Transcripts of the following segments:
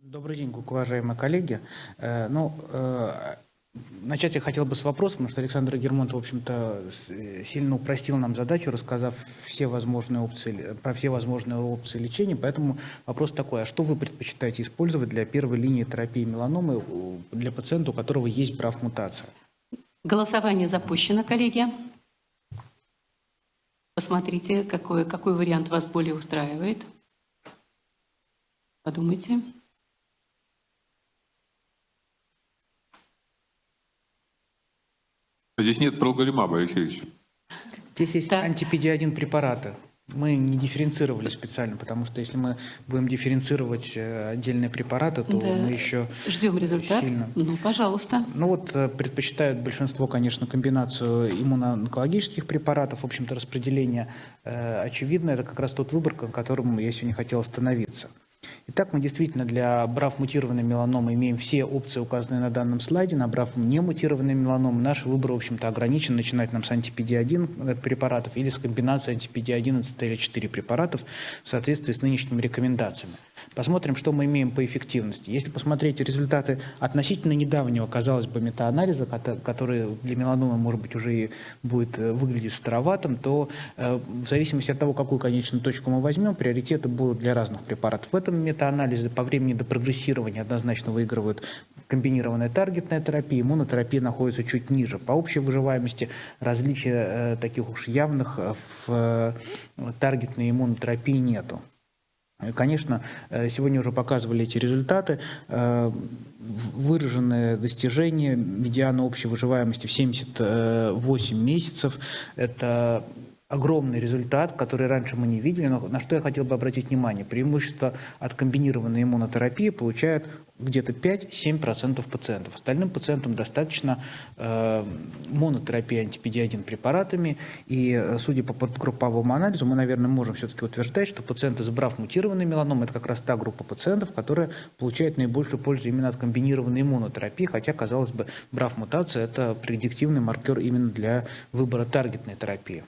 Добрый день, уважаемые коллеги. Э, ну, э, начать я хотел бы с вопроса, потому что Александр Гермонт, в общем-то, сильно упростил нам задачу, рассказав все возможные опции, про все возможные опции лечения. Поэтому вопрос такой, а что вы предпочитаете использовать для первой линии терапии меланомы для пациента, у которого есть брав-мутация? Голосование запущено, коллеги. Посмотрите, какой, какой вариант вас более устраивает. Подумайте. Здесь нет пролголимаба, Алексеевич. Здесь есть так. антипедиадин препараты. Мы не дифференцировали специально, потому что если мы будем дифференцировать э, отдельные препараты, то да. мы еще ждем результат. Сильно... Ну, пожалуйста. Ну вот э, предпочитают большинство, конечно, комбинацию иммуноонкологических препаратов. В общем-то, распределение э, очевидно. Это как раз тот выбор, на котором я сегодня хотел остановиться. Итак, мы действительно для брав мутированной меланомы имеем все опции, указанные на данном слайде. На брав мутированной меланомы наш выбор, в общем-то, ограничен. Начинать нам с антипедиадин препаратов или с комбинации антипедиадина ЦТЛ-4 препаратов в соответствии с нынешними рекомендациями. Посмотрим, что мы имеем по эффективности. Если посмотреть результаты относительно недавнего, казалось бы, метаанализа, который для меланомы, может быть, уже и будет э, выглядеть староватым, то э, в зависимости от того, какую конечную точку мы возьмем, приоритеты будут для разных препаратов. В этом метаанализе по времени до прогрессирования однозначно выигрывают комбинированная таргетная терапия, иммунотерапия находится чуть ниже. По общей выживаемости различия э, таких уж явных в таргетной иммунотерапии нету. Конечно, э, сегодня уже показывали эти результаты. Выраженное достижение медиана общей выживаемости в 78 месяцев. Это огромный результат, который раньше мы не видели, но на что я хотел бы обратить внимание. Преимущество от комбинированной иммунотерапии получают где-то 5-7% пациентов. Остальным пациентам достаточно э, монотерапии антипедиадин препаратами. И э, судя по подгрупповому анализу, мы, наверное, можем все-таки утверждать, что пациенты, забрав мутированный меланом, это как раз та группа пациентов, которая получает наибольшую пользу именно от комбинированной иммунотерапии, хотя, казалось бы, брав мутация – это предиктивный маркер именно для выбора таргетной терапии.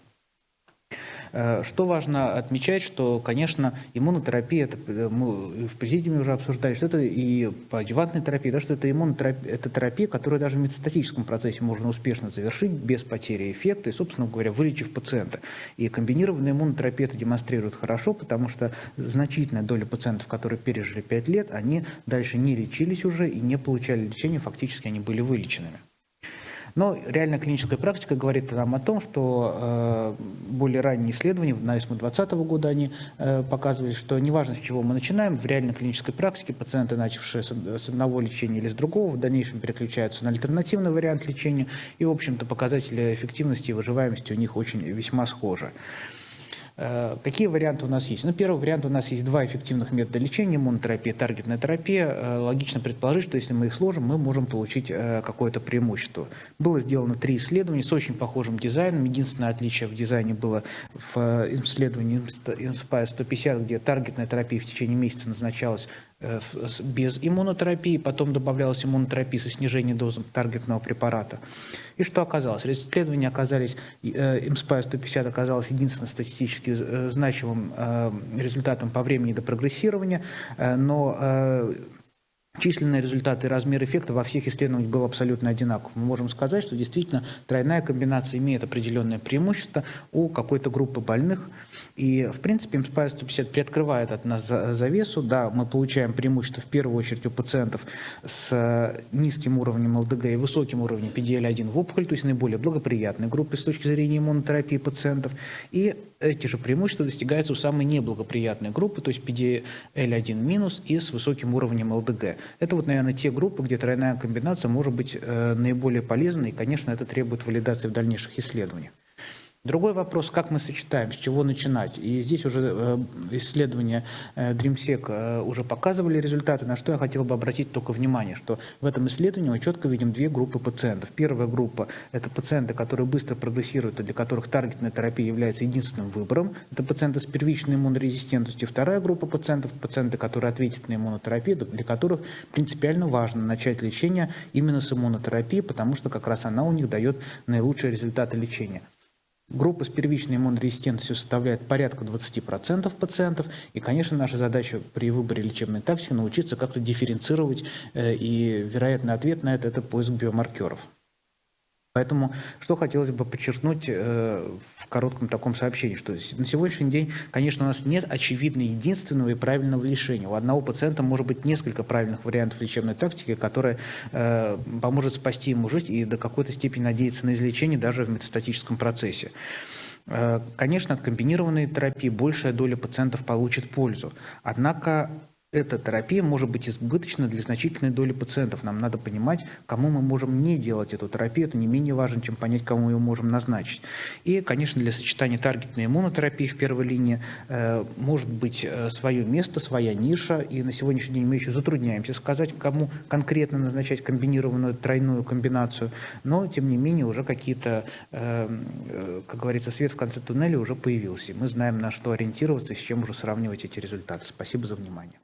Э, что важно отмечать, что, конечно, иммунотерапия, это э, мы в президиуме уже обсуждали, что это и по адювантной терапии, да, что это иммунотерапия, это терапия, которую даже в метастатическом процессе можно успешно завершить без потери эффекта и, собственно говоря, вылечив пациента. И комбинированная иммунотерапия это демонстрирует хорошо, потому что значительная доля пациентов, которые пережили 5 лет, они дальше не лечились уже и не получали лечения, фактически они были вылеченными. Но реальная клиническая практика говорит нам о том, что э, более ранние исследования, на ИСМО 2020 года они э, показывали, что неважно, с чего мы начинаем, в реальной клинической практике пациенты, начавшие с одного лечения или с другого, в дальнейшем переключаются на альтернативный вариант лечения, и, в общем-то, показатели эффективности и выживаемости у них очень весьма схожи. Э, какие варианты у нас есть? Ну, первый вариант у нас есть два эффективных метода лечения, иммунотерапия, таргетная терапия. Э, логично предположить, что если мы их сложим, мы можем получить э, какое-то преимущество. Было сделано три исследования с очень похожим дизайном. Единственное отличие в дизайне было в исследовании Inspire 150, где таргетная терапия в течение месяца назначалась без иммунотерапии, потом добавлялась иммунотерапия со снижением дозы таргетного препарата. И что оказалось? Исследования оказались, IMSPIRE 150 оказалось единственным статистически э, значимым э, результатом по времени до прогрессирования, но Численные результаты и размер эффекта во всех исследованиях был абсолютно одинаков. Мы можем сказать, что действительно тройная комбинация имеет определенное преимущество у какой-то группы больных. И, в принципе, Inspire 150 приоткрывает от нас завесу. Да, мы получаем преимущество в первую очередь у пациентов с низким уровнем ЛДГ и высоким уровнем PDL-1 в опухоль, то есть наиболее благоприятной группы с точки зрения иммунотерапии пациентов. И эти же преимущества достигаются у самой неблагоприятной группы, то есть PDL1 минус и с высоким уровнем ЛДГ. Это вот, наверное, те группы, где тройная комбинация может быть э, наиболее полезной, и, конечно, это требует валидации в дальнейших исследованиях. Другой вопрос, как мы сочетаем, с чего начинать. И здесь уже э, исследования э, DreamSec э, уже показывали результаты, на что я хотел бы обратить только внимание, что в этом исследовании мы четко видим две группы пациентов. Первая группа – это пациенты, которые быстро прогрессируют и для которых таргетная терапия является единственным выбором. Это пациенты с первичной иммунорезистентностью. Вторая группа пациентов – пациенты, которые ответят на иммунотерапию, для которых принципиально важно начать лечение именно с иммунотерапии, потому что как раз она у них дает наилучшие результаты лечения. Группа с первичной иммунорезистентностью составляет порядка 20% пациентов. И, конечно, наша задача при выборе лечебной тактики научиться как-то дифференцировать. э, И вероятный ответ на это – это поиск биомаркеров. Поэтому что хотелось бы подчеркнуть э, в коротком таком сообщении, что на сегодняшний день, конечно, у нас нет очевидно единственного и правильного решения. У одного пациента может быть несколько правильных вариантов лечебной тактики, которая э, поможет спасти ему жизнь и до какой-то степени надеяться на излечение даже в метастатическом процессе. Э, Конечно, от комбинированной терапии большая доля пациентов получит пользу. Однако эта терапия может быть избыточна для значительной доли пациентов. Нам надо понимать, кому мы можем не делать эту терапию. Это не менее важно, чем понять, кому ее можем назначить. И, конечно, для сочетания таргетной иммунотерапии в первой линии э, может быть э, свое место, своя ниша. И на сегодняшний день мы еще затрудняемся сказать, кому конкретно назначать комбинированную тройную комбинацию. Но, тем не менее, уже какие-то, э, э, как говорится, свет в конце туннеля уже появился. И мы знаем, на что ориентироваться и с чем уже сравнивать эти результаты. Спасибо за внимание.